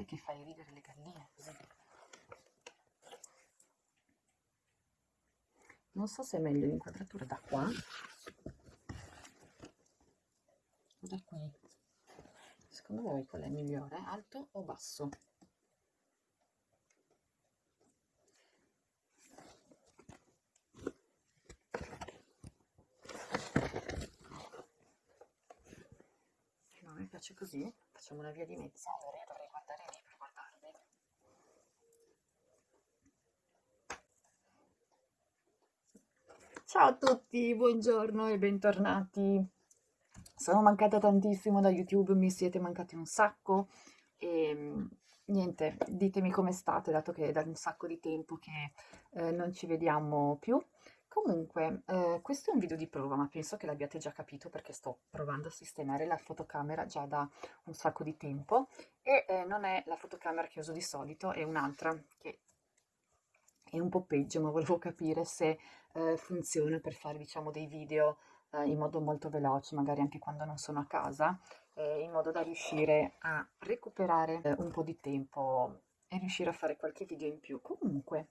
sai che fai ridere le galline così. Non so se è meglio l'inquadratura da qua o da qui. Secondo voi qual è migliore, alto o basso? Piace così, facciamo una via di mezzo. Allora io dovrei guardare lì per guardarvi. Ciao a tutti, buongiorno e bentornati. Sono mancata tantissimo da YouTube, mi siete mancati un sacco e niente, ditemi come state, dato che è da un sacco di tempo che eh, non ci vediamo più. Comunque, eh, questo è un video di prova, ma penso che l'abbiate già capito perché sto provando a sistemare la fotocamera già da un sacco di tempo e eh, non è la fotocamera che uso di solito, è un'altra che è un po' peggio, ma volevo capire se eh, funziona per fare diciamo dei video eh, in modo molto veloce, magari anche quando non sono a casa, eh, in modo da riuscire a recuperare eh, un po' di tempo e riuscire a fare qualche video in più. Comunque,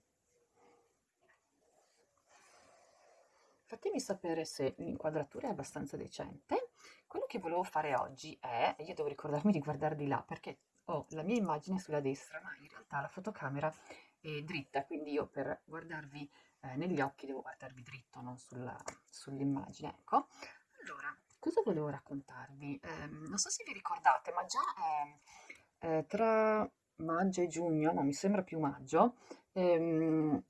fatemi sapere se l'inquadratura è abbastanza decente. Quello che volevo fare oggi è, io devo ricordarmi di guardare di là perché ho la mia immagine sulla destra, ma in realtà la fotocamera è dritta, quindi io per guardarvi eh, negli occhi devo guardarvi dritto, non sull'immagine. Ecco, allora, cosa volevo raccontarvi? Eh, non so se vi ricordate, ma già eh, tra maggio e giugno, no, mi sembra più maggio, ehm,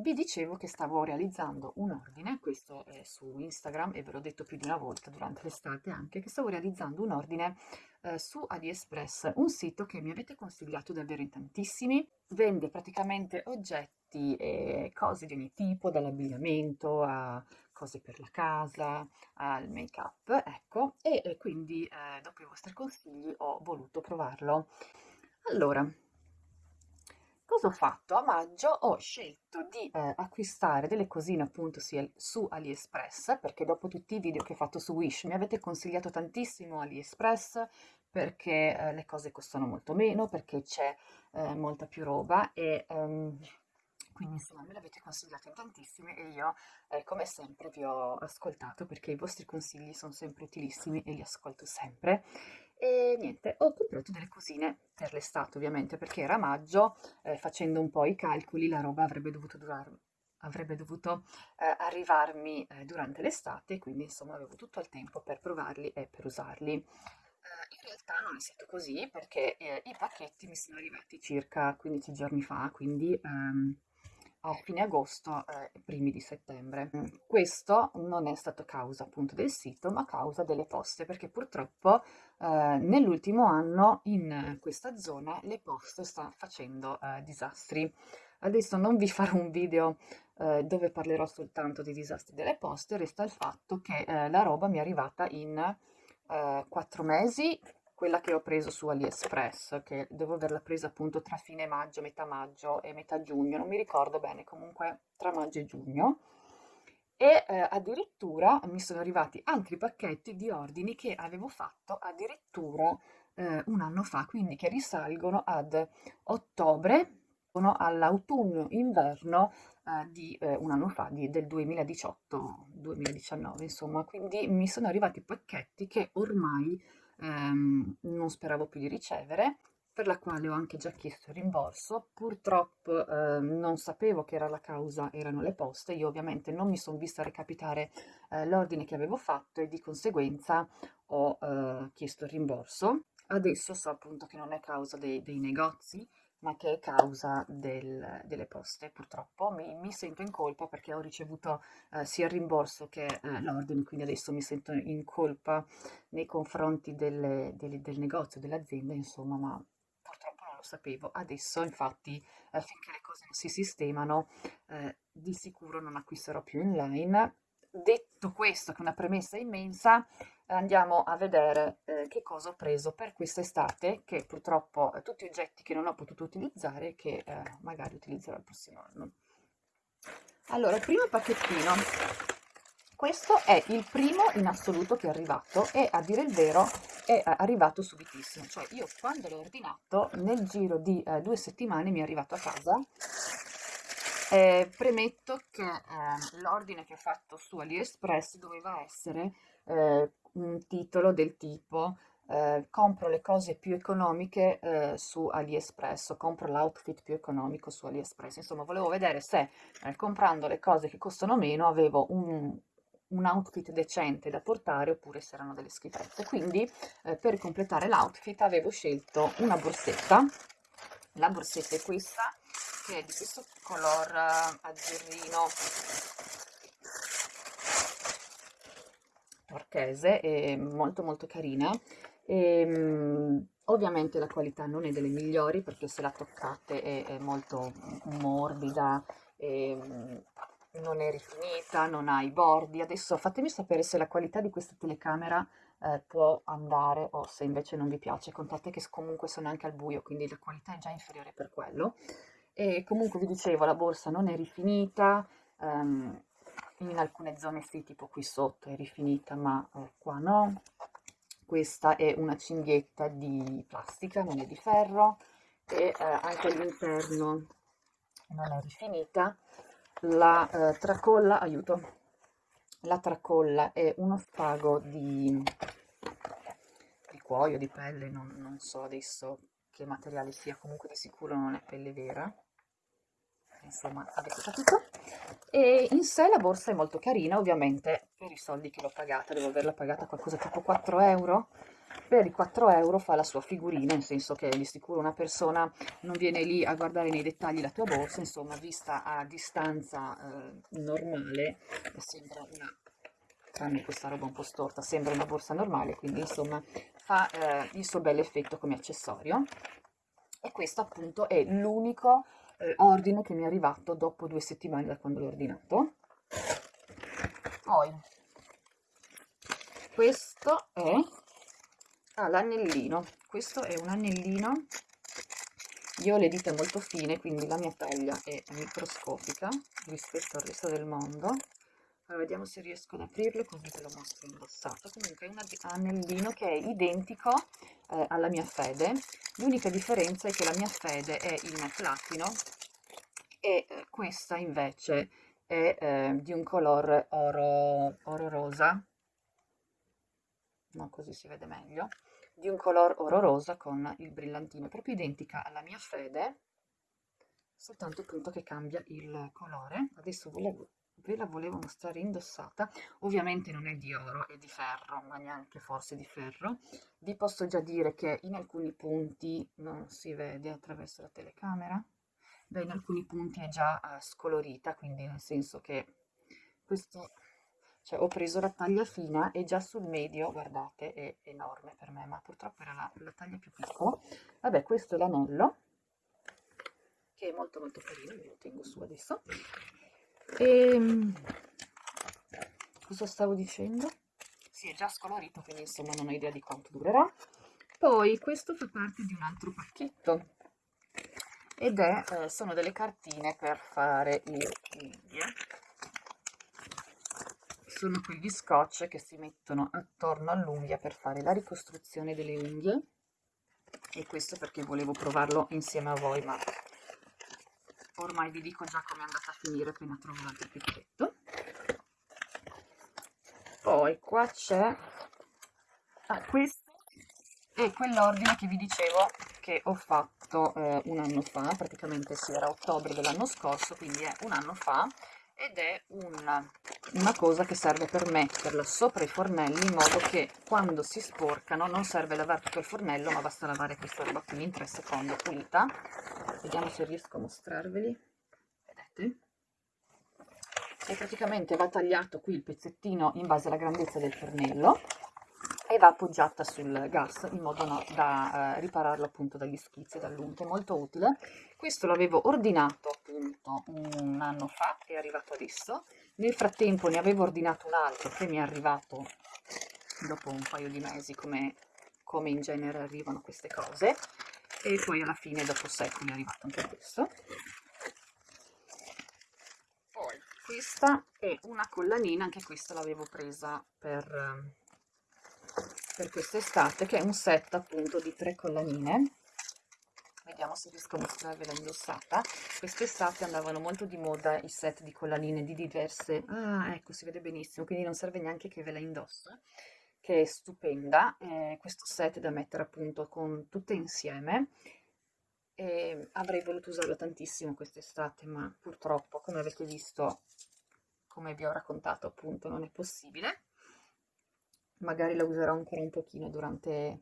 vi dicevo che stavo realizzando un ordine, questo è su Instagram e ve l'ho detto più di una volta durante l'estate anche, che stavo realizzando un ordine eh, su AliExpress, un sito che mi avete consigliato davvero in tantissimi, vende praticamente oggetti e cose di ogni tipo, dall'abbigliamento a cose per la casa, al make up, ecco, e, e quindi eh, dopo i vostri consigli ho voluto provarlo. Allora, Cosa ho fatto? A maggio ho scelto di eh, acquistare delle cosine appunto su AliExpress perché dopo tutti i video che ho fatto su Wish mi avete consigliato tantissimo AliExpress perché eh, le cose costano molto meno, perché c'è eh, molta più roba e um, quindi insomma me l'avete consigliato in tantissime e io eh, come sempre vi ho ascoltato perché i vostri consigli sono sempre utilissimi e li ascolto sempre e niente, ho comprato delle cosine per l'estate ovviamente perché era maggio, eh, facendo un po' i calcoli la roba avrebbe dovuto durare avrebbe dovuto eh, arrivarmi eh, durante l'estate, quindi insomma avevo tutto il tempo per provarli e per usarli. Eh, in realtà non è stato così perché eh, i pacchetti mi sono arrivati circa 15 giorni fa, quindi ehm, a fine agosto e eh, primi di settembre. Mm, questo non è stato causa appunto del sito, ma causa delle poste, perché purtroppo eh, nell'ultimo anno in questa zona le poste stanno facendo eh, disastri. Adesso non vi farò un video eh, dove parlerò soltanto dei disastri delle poste, resta il fatto che eh, la roba mi è arrivata in eh, quattro mesi, quella che ho preso su AliExpress, che devo averla presa appunto tra fine maggio, metà maggio e metà giugno, non mi ricordo bene, comunque tra maggio e giugno. E eh, addirittura mi sono arrivati altri pacchetti di ordini che avevo fatto addirittura eh, un anno fa, quindi che risalgono ad ottobre, all'autunno-inverno eh, di eh, un anno fa, di, del 2018-2019, insomma, quindi mi sono arrivati pacchetti che ormai ehm, non speravo più di ricevere, per la quale ho anche già chiesto il rimborso. Purtroppo eh, non sapevo che era la causa, erano le poste. Io ovviamente non mi sono vista recapitare eh, l'ordine che avevo fatto e di conseguenza ho eh, chiesto il rimborso. Adesso so appunto che non è causa dei, dei negozi, ma che è causa del, delle poste. Purtroppo mi, mi, sento in colpa perché ho ricevuto eh, sia il rimborso che eh, l'ordine, quindi adesso mi sento in colpa nei confronti delle, delle, del negozio, dell'azienda, insomma, ma purtroppo non lo sapevo. Adesso, infatti, eh, finché le cose non si sistemano, eh, di sicuro non acquisterò più online. Detto questo, che è una premessa immensa, andiamo a vedere eh, che cosa ho preso per quest'estate, che purtroppo eh, tutti oggetti che non ho potuto utilizzare, che eh, magari utilizzerò il prossimo anno. Allora, il primo pacchettino questo è il primo in assoluto che è arrivato e a dire il vero è arrivato subitissimo, cioè io quando l'ho ordinato nel giro di eh, due settimane mi è arrivato a casa. Eh, premetto che eh, l'ordine che ho fatto su AliExpress doveva essere eh, un titolo del tipo eh, compro le cose più economiche eh, su AliExpress o compro l'outfit più economico su AliExpress. Insomma, volevo vedere se eh, comprando le cose che costano meno avevo un, un outfit decente da portare oppure se erano delle schifezze. Quindi per completare l'outfit avevo scelto una borsetta. La borsetta è questa, che è di questo color eh, azzurrino turchese, è molto molto carina e, um, ovviamente la qualità non è delle migliori perché se la toccate è, è molto morbida, e, um, non è rifinita, non ha i bordi. Adesso fatemi sapere se la qualità di questa telecamera eh, può andare o se invece non vi piace. Contate che comunque sono anche al buio, quindi la qualità è già inferiore per quello. E comunque vi dicevo, la borsa non è rifinita, um, in alcune zone sì, tipo qui sotto è rifinita, ma eh, qua no questa è una cinghietta di plastica, non è di ferro e eh, anche all'interno non è rifinita. La eh, tracolla, aiuto, la tracolla è uno spago di, di cuoio, di pelle, non, non so adesso che materiale sia, comunque di sicuro non è pelle vera insomma avete capito? E in sé la borsa è molto carina ovviamente per i soldi che l'ho pagata. Devo averla pagata qualcosa tipo 4 euro. Per i 4 euro fa la sua figurina nel senso che di sicuro una persona non viene lì a guardare nei dettagli la tua borsa insomma vista a distanza eh, normale sembra una tranne questa roba un po' storta sembra una borsa normale quindi insomma fa eh, il suo bel effetto come accessorio. E questo appunto è l'unico eh, ordine che mi è arrivato dopo due settimane da quando l'ho ordinato. Poi, questo è ah, l'anellino. Questo è un anellino. Io ho le dita molto fine, quindi la mia taglia è microscopica rispetto al resto del mondo. Allora, vediamo se riesco ad aprirlo così ve lo mostro indossato. Comunque è un anellino che è identico eh, alla mia fede. L'unica differenza è che la mia fede è in platino e eh, questa invece è eh, di un colore oro, oro rosa. No, così si vede meglio. Di un colore oro rosa con il brillantino, proprio identica alla mia fede, soltanto appunto che cambia il colore. Adesso volevo ve la volevo mostrare indossata. Ovviamente non è di oro è di ferro ma neanche forse di ferro. Vi posso già dire che in alcuni punti non si vede attraverso la telecamera. Beh in alcuni punti è già uh, scolorita quindi nel senso che questo cioè ho preso la taglia fina e già sul medio guardate è enorme per me ma purtroppo era la, la taglia più piccola. Vabbè questo è l'anello che è molto molto carino ve lo tengo su adesso e ehm, cosa stavo dicendo? Si è già scolorito, quindi insomma non ho idea di quanto durerà. Poi questo fa parte di un altro pacchetto ed è, eh, sono delle cartine per fare le unghie. Sono quegli scotch che si mettono attorno all'unghia per fare la ricostruzione delle unghie e questo perché volevo provarlo insieme a voi ma ormai vi dico già come è andata a finire appena trovo l'altro pacchetto poi qua c'è ah, questo è quell'ordine che vi dicevo che ho fatto eh, un anno fa. Praticamente si era ottobre dell'anno scorso quindi è un anno fa ed è una, una cosa che serve per metterla sopra i fornelli in modo che quando si sporcano non serve lavare tutto il fornello ma basta lavare questa roba qui in 3 secondi pulita vediamo se riesco a mostrarveli vedete e praticamente va tagliato qui il pezzettino in base alla grandezza del fornello e va appoggiata sul gas in modo no, da eh, ripararlo appunto dagli schizzi e dall'unto, molto utile. Questo l'avevo ordinato appunto un anno fa, è arrivato adesso. Nel frattempo ne avevo ordinato un altro che mi è arrivato dopo un paio di mesi come, come in genere arrivano queste cose e poi alla fine dopo secoli è arrivato anche questo. Poi questa è una collanina anche questa l'avevo presa per per quest'estate che è un set appunto di tre collanine vediamo se riesco a mostrarvela indossata. Quest'estate andavano molto di moda i set di collanine di diverse ah ecco si vede benissimo quindi non serve neanche che ve la indosso che è stupenda. Eh, questo set da mettere appunto con tutte insieme. E avrei voluto usarlo tantissimo quest'estate ma purtroppo come avete visto come vi ho raccontato appunto non è possibile. Magari la userò ancora un pochino durante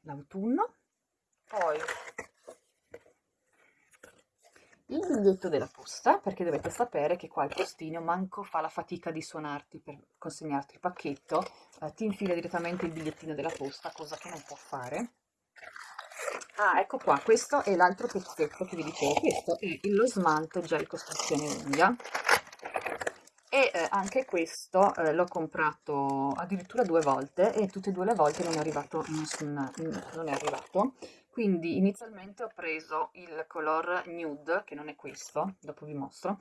l'autunno. Poi il biglietto della posta perché dovete sapere che qua il postino manco fa la fatica di suonarti per consegnarti il pacchetto eh, ti infila direttamente il bigliettino della posta cosa che non può fare. Ah ecco qua questo è l'altro pezzetto che vi dicevo questo è lo smalto gel costruzione unghia e eh, anche questo eh, l'ho comprato addirittura due volte e tutte e due le volte non è arrivato nessun non è arrivato quindi inizialmente ho preso il color nude che non è questo dopo vi mostro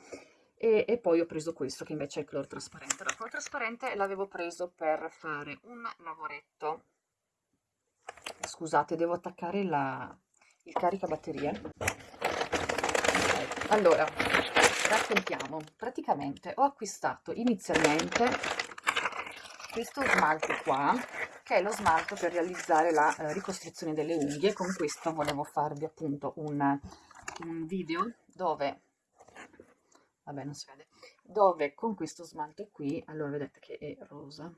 e, e poi ho preso questo che invece è il color trasparente. Il color trasparente l'avevo preso per fare un lavoretto. Scusate devo attaccare la, il caricabatterie. Allora raccontiamo. Praticamente ho acquistato inizialmente questo smalto qua che è lo smalto per realizzare la eh, ricostruzione delle unghie con questo volevo farvi appunto un, un video dove vabbè non si vede dove con questo smalto qui allora vedete che è rosa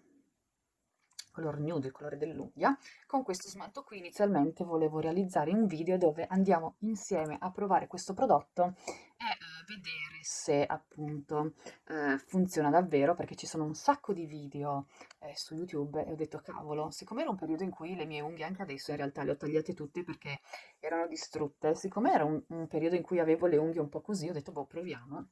color nude, il colore dell'unghia. Con questo smalto qui inizialmente volevo realizzare un video dove andiamo insieme a provare questo prodotto e eh, vedere se appunto eh, funziona davvero perché ci sono un sacco di video eh, su YouTube e ho detto cavolo, siccome era un periodo in cui le mie unghie anche adesso in realtà le ho tagliate tutte perché erano distrutte, siccome era un, un periodo in cui avevo le unghie un po' così ho detto boh proviamo,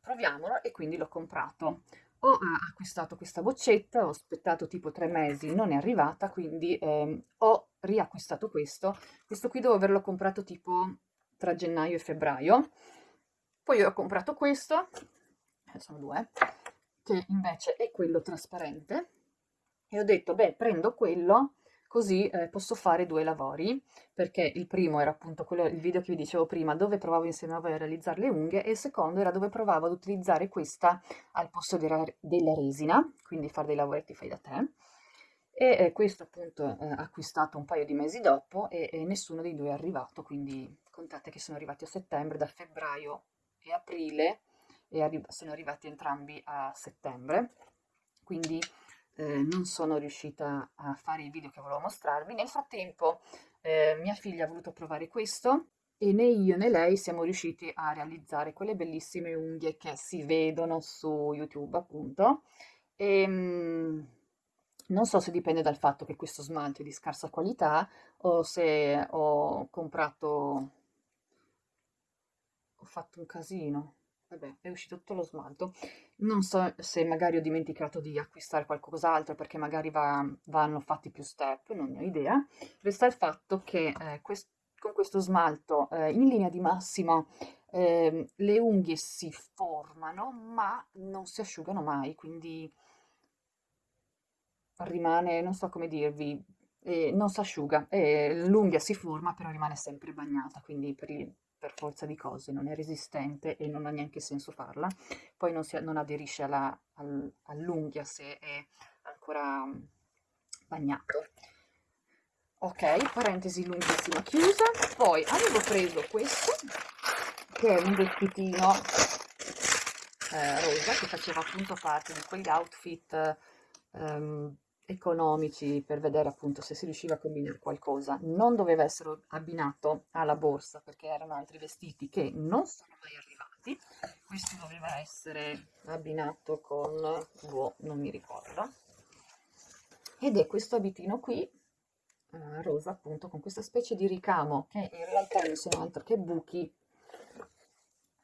proviamolo e quindi l'ho comprato ho acquistato questa boccetta, ho aspettato tipo tre mesi, non è arrivata, quindi eh, ho riacquistato questo. Questo qui devo averlo comprato tipo tra gennaio e febbraio. Poi ho comprato questo, eh, sono due, che invece è quello trasparente. E ho detto, beh, prendo quello così eh, posso fare due lavori, perché il primo era appunto quello, il video che vi dicevo prima, dove provavo insieme a voi a realizzare le unghie, e il secondo era dove provavo ad utilizzare questa al posto della, della resina, quindi fare dei lavoretti fai da te, e eh, questo appunto eh, acquistato un paio di mesi dopo e, e, nessuno dei due è arrivato, quindi contate che sono arrivati a settembre, da febbraio e aprile, e arri sono arrivati entrambi a settembre, quindi eh, non sono riuscita a fare il video che volevo mostrarvi. Nel frattempo eh, mia figlia ha voluto provare questo e né io né lei siamo riusciti a realizzare quelle bellissime unghie che si vedono su YouTube appunto. E, ehm, mh, non so se dipende dal fatto che questo smalto è di scarsa qualità o se ho comprato, ho fatto un casino vabbè, è uscito tutto lo smalto. Non so se magari ho dimenticato di acquistare qualcos'altro perché magari va, vanno fatti più step, non ne ho idea. Resta il fatto che eh, quest con questo smalto eh, in linea di massima eh, le unghie si formano ma non si asciugano mai, quindi rimane, non so come dirvi, eh, non si asciuga, l'unghia si forma però rimane sempre bagnata, quindi per per forza di cose, non è resistente e non ha neanche senso farla, poi non, si, non aderisce alla, al, all'unghia se è ancora mm, bagnato. Ok, parentesi lunghissima chiusa, poi avevo preso questo, che è un vestitino eh, rosa, che faceva appunto parte di quegli outfit um, economici per vedere appunto se si riusciva a combinare qualcosa. Non doveva essere abbinato alla borsa perché erano altri vestiti che non sono mai arrivati. Questo doveva essere abbinato con, boh, non mi ricordo. Ed è questo abitino qui, eh, rosa appunto, con questa specie di ricamo che in realtà non sono altro che buchi,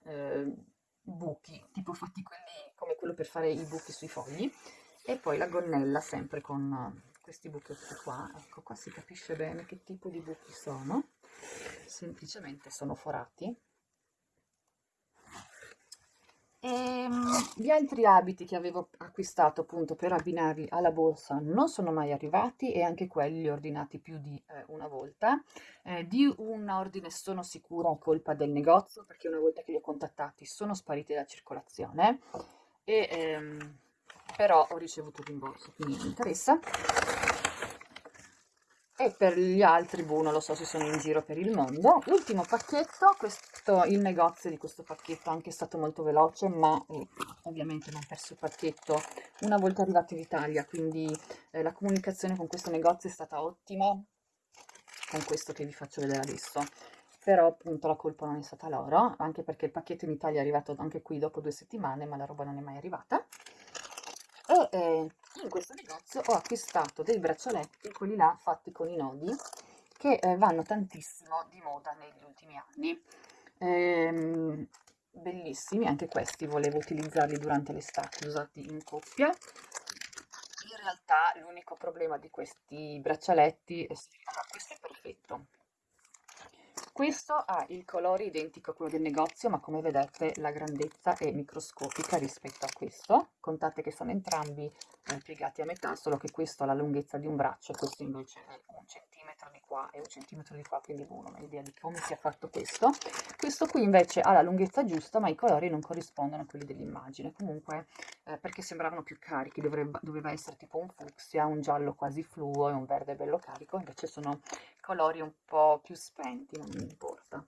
eh, buchi, tipo fatti quelli come quello per fare i buchi sui fogli e poi la gonnella sempre con eh, questi buchetti qua. Ecco qua si capisce bene che tipo di buchi sono. Semplicemente sono forati. E, ehm, gli altri abiti che avevo acquistato appunto per abbinarli alla borsa non sono mai arrivati e anche quelli ordinati più di eh, una volta. Eh, di un ordine sono sicura colpa del negozio perché una volta che li ho contattati sono spariti dalla circolazione. E ehm, però ho ricevuto il rimborso, quindi mi interessa. E per gli altri, boh, non lo so se sono in giro per il mondo. Ultimo pacchetto, questo, il negozio di questo pacchetto anche è stato molto veloce, ma eh, ovviamente non ho perso il pacchetto una volta arrivato in Italia, quindi eh, la comunicazione con questo negozio è stata ottima, con questo che vi faccio vedere adesso. Però appunto la colpa non è stata loro, anche perché il pacchetto in Italia è arrivato anche qui dopo due settimane, ma la roba non è mai arrivata e eh, in questo negozio ho acquistato dei braccialetti, quelli là fatti con i nodi, che eh, vanno tantissimo di moda negli ultimi anni. Ehm, bellissimi, anche questi volevo utilizzarli durante l'estate, usati in coppia. In realtà l'unico problema di questi braccialetti è che questo è perfetto, questo ha il colore identico a quello del negozio, ma come vedete la grandezza è microscopica rispetto a questo. Contate che sono entrambi eh, piegati a metà, solo che questo ha la lunghezza di un braccio, questo invece è un centimetro di qua e un centimetro di qua, quindi non ho idea di come sia fatto questo. Questo qui invece ha la lunghezza giusta, ma i colori non corrispondono a quelli dell'immagine. Comunque, eh, perché sembravano più carichi, dovrebbe, doveva essere tipo un fucsia, un giallo quasi fluo e un verde bello carico, invece sono colori un po' più spenti, non mi importa.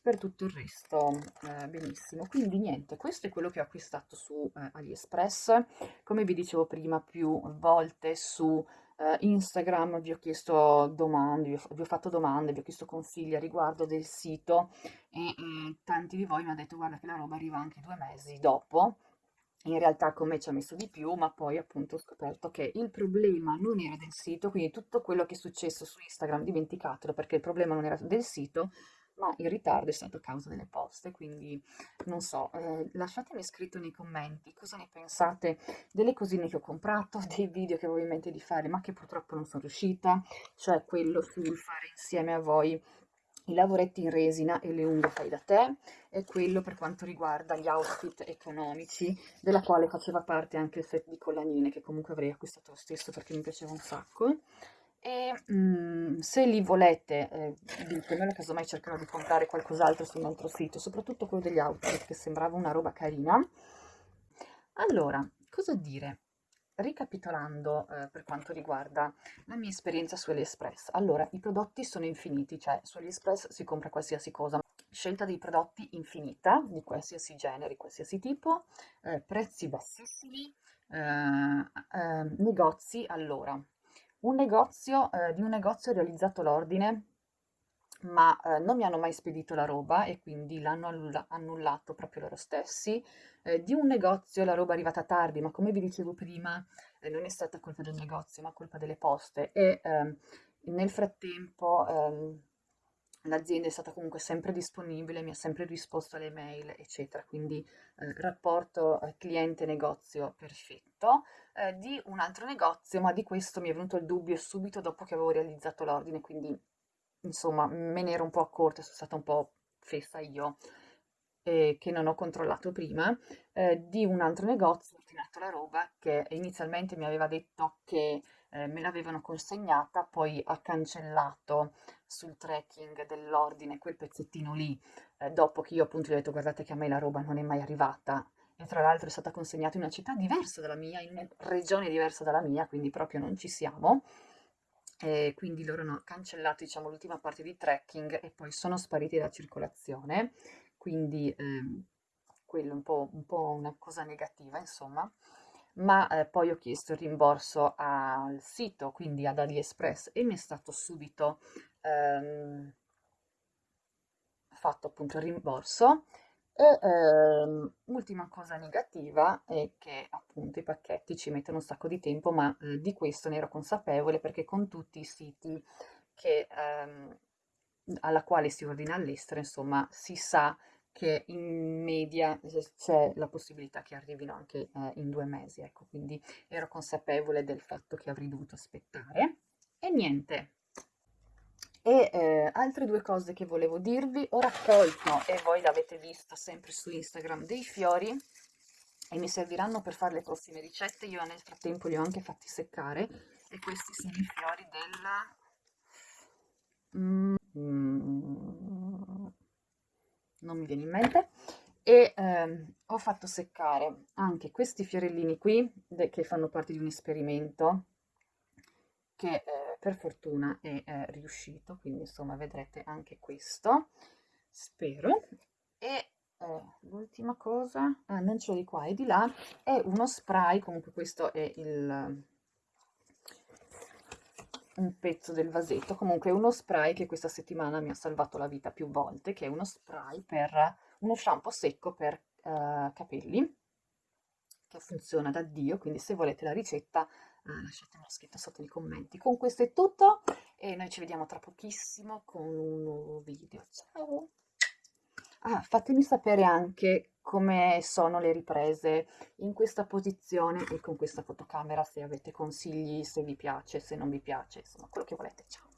Per tutto il resto eh, benissimo, quindi niente, questo è quello che ho acquistato su eh, AliExpress, come vi dicevo prima più volte su eh, Instagram vi ho chiesto domande, vi ho, vi ho, fatto domande, vi ho chiesto consigli a riguardo del sito e, e tanti di voi mi hanno detto guarda che la roba arriva anche due mesi dopo, in realtà con me ci ha messo di più, ma poi appunto ho scoperto che il problema non era del sito, quindi tutto quello che è successo su Instagram dimenticatelo perché il problema non era del sito, ma il ritardo è stato a causa delle poste, quindi non so, eh, lasciatemi scritto nei commenti cosa ne pensate delle cosine che ho comprato, dei video che avevo in mente di fare ma che purtroppo non sono riuscita, cioè quello sul fare insieme a voi i lavoretti in resina e le unghie fai da te e quello per quanto riguarda gli outfit economici della quale faceva parte anche il set di collanine che comunque avrei acquistato lo stesso perché mi piaceva un sacco e mh, mm, se li volete eh, ditemelo casomai cercherò di comprare qualcos'altro sul nostro sito soprattutto quello degli outfit che sembrava una roba carina. Allora cosa dire? Ricapitolando eh, per quanto riguarda la mia esperienza su AliExpress, allora i prodotti sono infiniti, cioè su AliExpress si compra qualsiasi cosa, scelta dei prodotti infinita, di qualsiasi genere, qualsiasi tipo, eh, prezzi bassissimi, eh, eh negozi, allora, un negozio, eh, di un negozio realizzato l'ordine ma eh, non mi hanno mai spedito la roba e quindi l'hanno annullato proprio loro stessi. Eh, di un negozio la roba è arrivata tardi, ma come vi dicevo prima, eh, non è stata colpa del negozio, ma colpa delle poste. E ehm, nel frattempo ehm, l'azienda è stata comunque sempre disponibile, mi ha sempre risposto alle mail, eccetera. Quindi eh, rapporto eh, cliente-negozio perfetto. Eh, di un altro negozio, ma di questo mi è venuto il dubbio subito dopo che avevo realizzato l'ordine, quindi insomma me ne ero un po' accorta, sono stata un po' fessa io, che non ho controllato prima, eh, di un altro negozio, ho ordinato la roba che inizialmente mi aveva detto che eh, me l'avevano consegnata, poi ha cancellato sul tracking dell'ordine quel pezzettino lì, eh, dopo che io appunto gli ho detto guardate che a me la roba non è mai arrivata, e tra l'altro è stata consegnata in una città diversa dalla mia, in una regione diversa dalla mia, quindi proprio non ci siamo. E quindi loro hanno cancellato diciamo, l'ultima parte di tracking e poi sono spariti dalla circolazione, quindi ehm, quello è un po', un po', una cosa negativa insomma, ma eh, poi ho chiesto il rimborso al sito, quindi ad AliExpress e mi è stato subito ehm, fatto appunto il rimborso. E ehm, ultima cosa negativa è che appunto i pacchetti ci mettono un sacco di tempo, ma eh, di questo ne ero consapevole perché con tutti i siti che, ehm, alla quale si ordina all'estero, insomma, si sa che in media c'è la possibilità che arrivino anche eh, in due mesi, ecco, quindi ero consapevole del fatto che avrei dovuto aspettare. E niente, e eh, altre due cose che volevo dirvi, ho raccolto, e voi l'avete visto sempre su Instagram, dei fiori e mi serviranno per fare le prossime ricette. Io nel frattempo li ho anche fatti seccare e questi sono i fiori del... Mm, non mi viene in mente. E ehm, ho fatto seccare anche questi fiorellini qui, che fanno parte di un esperimento, che eh, per fortuna è eh, riuscito, quindi insomma vedrete anche questo, spero. E eh, l'ultima cosa, ah, non ce l'ho di qua e di là, è uno spray, comunque questo è il un pezzo del vasetto, comunque uno spray che questa settimana mi ha salvato la vita più volte, che è uno spray per uno shampoo secco per uh, capelli, che funziona da Dio, quindi se volete la ricetta uh, lasciatemelo scritto sotto nei commenti. Con questo è tutto e noi ci vediamo tra pochissimo con un nuovo video. Ciao! Ah, fatemi sapere anche come sono le riprese in questa posizione e con questa fotocamera, se avete consigli, se vi piace, se non vi piace, insomma, quello che volete. Ciao!